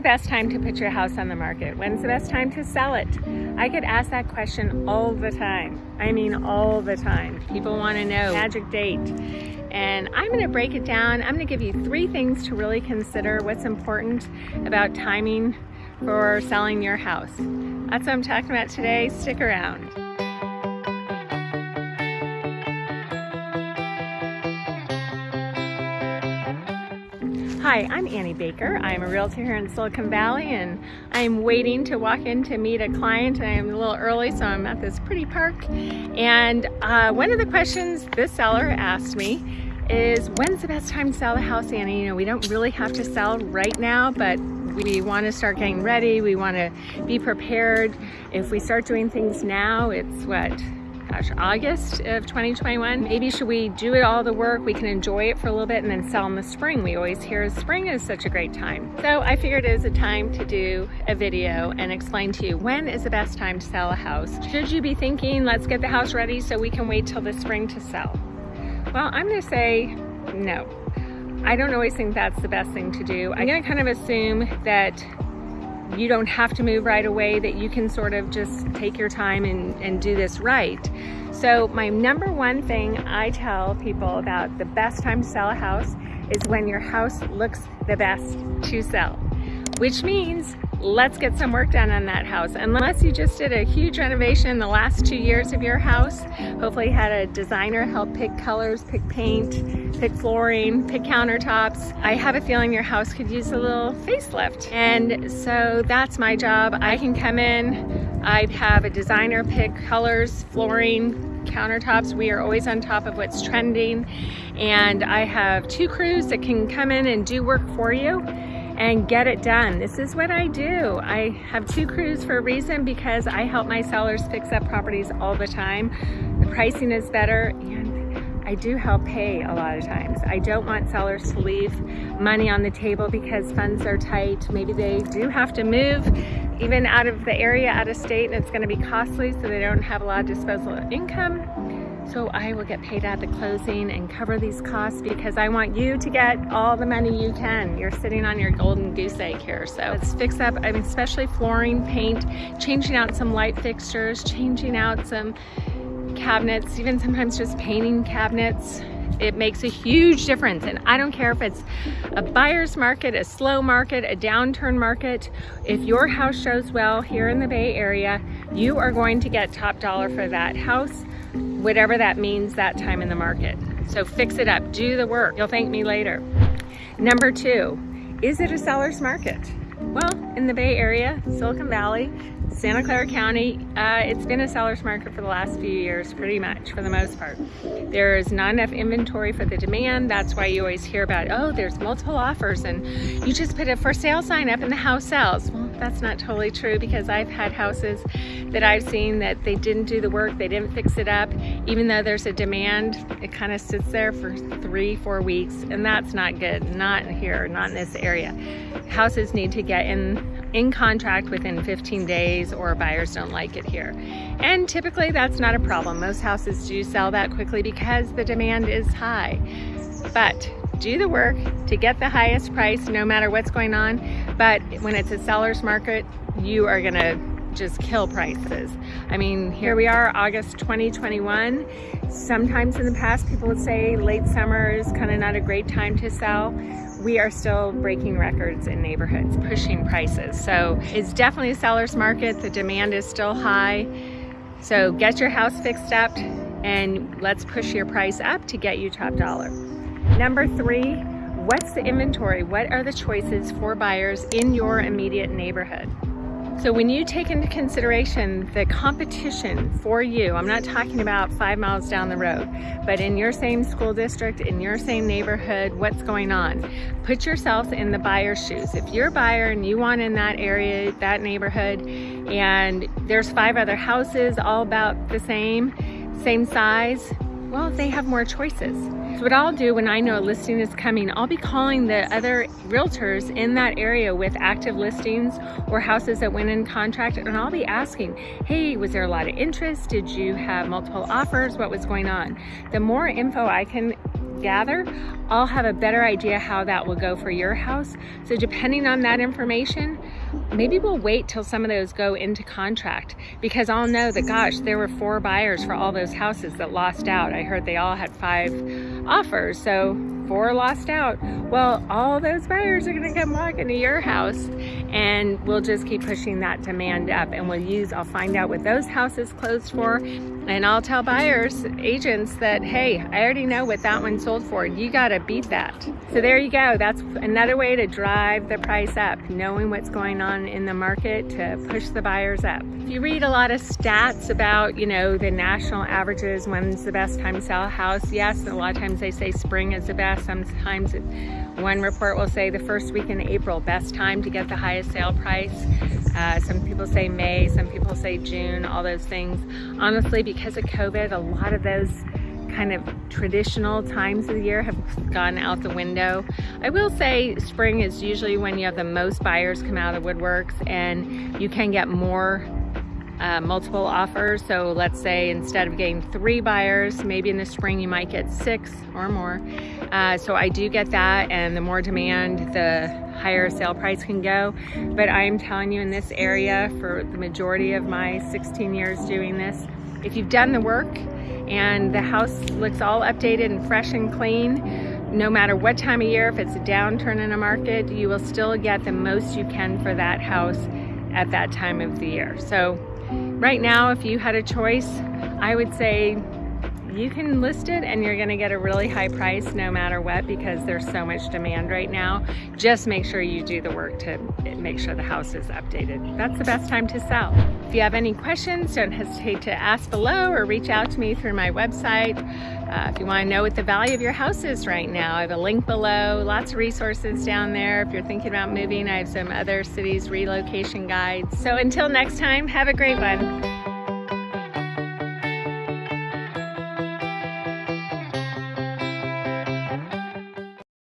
the best time to put your house on the market? When's the best time to sell it? I get asked that question all the time. I mean, all the time. People want to know magic date. And I'm going to break it down. I'm going to give you three things to really consider what's important about timing for selling your house. That's what I'm talking about today. Stick around. Hi, I'm Annie Baker. I'm a realtor here in Silicon Valley and I'm waiting to walk in to meet a client. I'm a little early, so I'm at this pretty park. And uh, one of the questions this seller asked me is, when's the best time to sell the house, Annie? You know, we don't really have to sell right now, but we want to start getting ready. We want to be prepared. If we start doing things now, it's what, gosh, August of 2021. Maybe should we do it all the work? We can enjoy it for a little bit and then sell in the spring. We always hear spring is such a great time. So I figured it was a time to do a video and explain to you when is the best time to sell a house. Should you be thinking, let's get the house ready so we can wait till the spring to sell? Well, I'm gonna say no. I don't always think that's the best thing to do. I'm gonna kind of assume that you don't have to move right away, that you can sort of just take your time and, and do this right. So my number one thing I tell people about the best time to sell a house is when your house looks the best to sell, which means let's get some work done on that house. Unless you just did a huge renovation in the last two years of your house, hopefully had a designer help pick colors, pick paint, pick flooring, pick countertops. I have a feeling your house could use a little facelift. And so that's my job. I can come in, I'd have a designer pick colors, flooring, countertops. We are always on top of what's trending. And I have two crews that can come in and do work for you and get it done. This is what I do. I have two crews for a reason because I help my sellers fix up properties all the time. The pricing is better and I do help pay a lot of times. I don't want sellers to leave money on the table because funds are tight. Maybe they do have to move even out of the area, out of state, and it's gonna be costly so they don't have a lot of disposable income. So I will get paid at the closing and cover these costs because I want you to get all the money you can. You're sitting on your golden goose egg here. So let's fix up, I mean, especially flooring, paint, changing out some light fixtures, changing out some cabinets, even sometimes just painting cabinets. It makes a huge difference. And I don't care if it's a buyer's market, a slow market, a downturn market. If your house shows well here in the Bay Area, you are going to get top dollar for that house whatever that means that time in the market. So fix it up, do the work. You'll thank me later. Number two, is it a seller's market? Well, in the Bay Area, Silicon Valley, Santa Clara County, uh, it's been a seller's market for the last few years, pretty much, for the most part. There's not enough inventory for the demand. That's why you always hear about, oh, there's multiple offers and you just put a for sale sign up and the house sells. Well, that's not totally true because I've had houses that I've seen that they didn't do the work, they didn't fix it up. Even though there's a demand, it kind of sits there for three, four weeks, and that's not good. Not here, not in this area. Houses need to get in in contract within 15 days or buyers don't like it here. And typically that's not a problem. Most houses do sell that quickly because the demand is high. But do the work to get the highest price no matter what's going on. But when it's a seller's market, you are gonna just kill prices. I mean, here we are, August 2021. Sometimes in the past, people would say late summer is kind of not a great time to sell. We are still breaking records in neighborhoods, pushing prices. So it's definitely a seller's market. The demand is still high. So get your house fixed up and let's push your price up to get you top dollar. Number three, what's the inventory? What are the choices for buyers in your immediate neighborhood? So when you take into consideration the competition for you, I'm not talking about five miles down the road, but in your same school district, in your same neighborhood, what's going on? Put yourself in the buyer's shoes. If you're a buyer and you want in that area, that neighborhood, and there's five other houses all about the same, same size, well, they have more choices. So what I'll do when I know a listing is coming, I'll be calling the other realtors in that area with active listings or houses that went in contract and I'll be asking, hey, was there a lot of interest? Did you have multiple offers? What was going on? The more info I can gather, I'll have a better idea how that will go for your house. So depending on that information, maybe we'll wait till some of those go into contract because I'll know that, gosh, there were four buyers for all those houses that lost out. I heard they all had five offers. So four lost out. Well, all those buyers are gonna come walking to your house and we'll just keep pushing that demand up and we'll use, I'll find out what those houses closed for and I'll tell buyers, agents that, hey, I already know what that one sold for. You gotta beat that. So there you go. That's another way to drive the price up, knowing what's going on in the market to push the buyers up. If you read a lot of stats about, you know, the national averages, when's the best time to sell a house, yes, a lot of times they say spring is the best Sometimes it, one report will say the first week in April, best time to get the highest sale price. Uh, some people say May, some people say June, all those things. Honestly, because of COVID, a lot of those kind of traditional times of the year have gone out the window. I will say spring is usually when you have the most buyers come out of the woodworks and you can get more uh, multiple offers. So let's say instead of getting three buyers, maybe in the spring you might get six or more. Uh, so I do get that and the more demand, the higher sale price can go. But I'm telling you in this area for the majority of my 16 years doing this, if you've done the work and the house looks all updated and fresh and clean, no matter what time of year, if it's a downturn in a market, you will still get the most you can for that house at that time of the year. So right now, if you had a choice, I would say you can list it and you're gonna get a really high price no matter what because there's so much demand right now. Just make sure you do the work to make sure the house is updated. That's the best time to sell. If you have any questions, don't hesitate to ask below or reach out to me through my website. Uh, if you wanna know what the value of your house is right now, I have a link below, lots of resources down there. If you're thinking about moving, I have some other cities relocation guides. So until next time, have a great one.